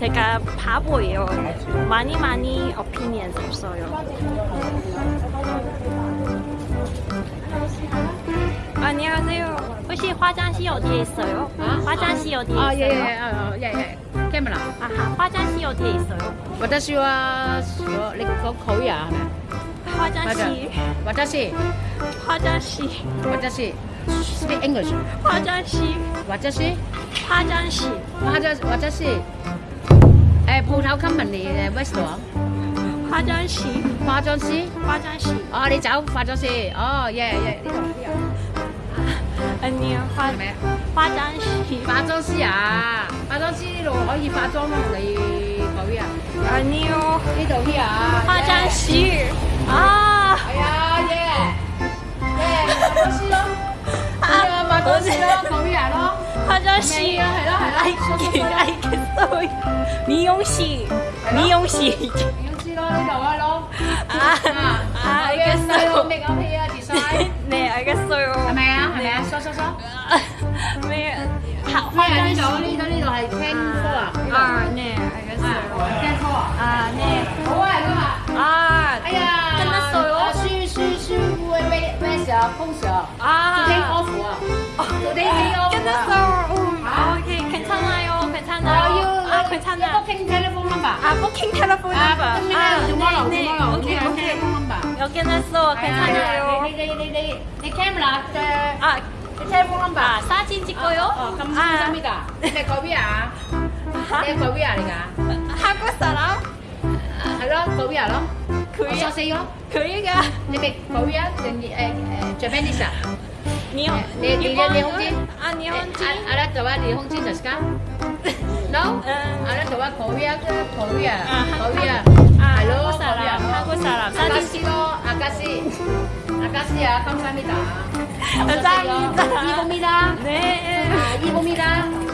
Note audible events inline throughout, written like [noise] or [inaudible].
제가 바보예요. 많이 많이 opinions 없어요. 안녕하세요. 혹시 화장실 어디에 있어요? 아? 화장실 어디에 아, 있어요? 예, 예, 아, 예, 예. 카메라. 아하, 화장실 어디에 있어요? 私は说你講口語係咪？ 화장실, 私 화장실, 私 speak English。 화장실, 私 화장실, 私私 诶铺头 come many restaurant 化妆师化妆师化妆师哦你走化妆师哦耶耶呢度。阿 [laughs] 花咩？啊化妆师化妆师啊？化妆师呢度可以化妆啊同你啊？阿呢度。呢啊？化妆师啊。系 [laughs] 啊。耶耶化妆师咯 [laughs] 啊化妆师咯咁样咯化妆师啊系咯系啦 미용 씨. 미용 씨. 미용 씨로 나와로. 아, 아, 알겠어요. 메이크업 해야 디자인. 네, 알겠어요. 하나야, 하나야, 써써써. 네. 화장 씨. 리 저리 너 캔소. 아, 네, 알겠어요. 캔소. 아, 네. 뭐야, 이거 아, 아야. 끝났어요. 슈슈슈 왜, 왜, 왜, 왜, 펑셔. 아. Today off. Today off. 끝났어요. booking telephone number. Ah, booking telephone number. Ah, ah, tomorrow, 네, tomorrow. Okay, okay. 여기 놨어, 괜찮아요. 네, 네, 네, 네. 내 카메라, 저, 아, telephone number. 아, 사진 찍어요? 어, 어, 감사합니다. 내 거비야. 내 거비야, 내가. 한국 사람? 알아? 거비 알아?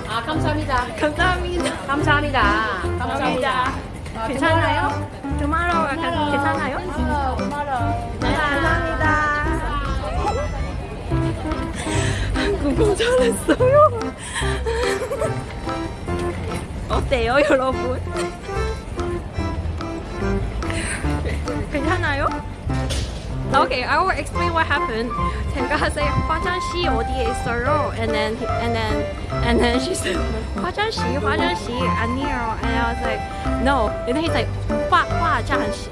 아, [laughs] 감사합니다. 감사합니다. 감사합니다. 감사합니다. 아, 괜찮아요? 괜찮아요? Tomorrow. 네, 감사합니다. 한국어 잘했어요. [laughs] 어때요, 여러분? Okay, I will explain what happened. 제가 said 화장실 어디에 있어요? And then and then and then she said 화장실 화장실 아니에요. And I was like no. And then he's like 화 화장실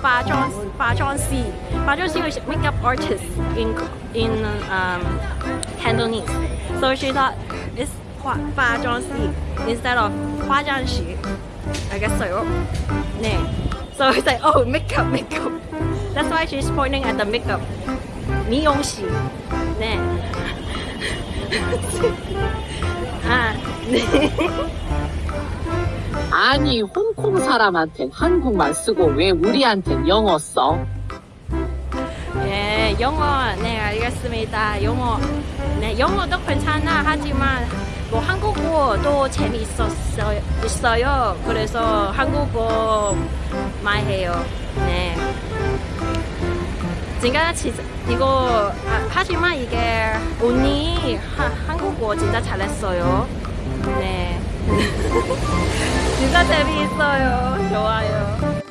화장 화장실 화장실 is makeup artist in in um Cantonese. So she thought it's 화 화장실 instead of 화장실. 알겠어요? 네. So it's like oh makeup makeup. That's why she's pointing at the makeup. 미용실. 네. 아, 네. 아니 홍콩 사람한텐 한국말 쓰고 왜 우리한텐 영어 써? 예, 영어, 네, 알겠습니다. 영어, 네, 영어도 괜찮아. 하지만, 뭐, 한국어도 재미있었어요. 그래서 한국어 많이 해요. 네. 진짜, 이거, 아, 하지만 이게, 언니, 하, 한국어 진짜 잘했어요. 네. [laughs] 진짜 재미있어요. 좋아요.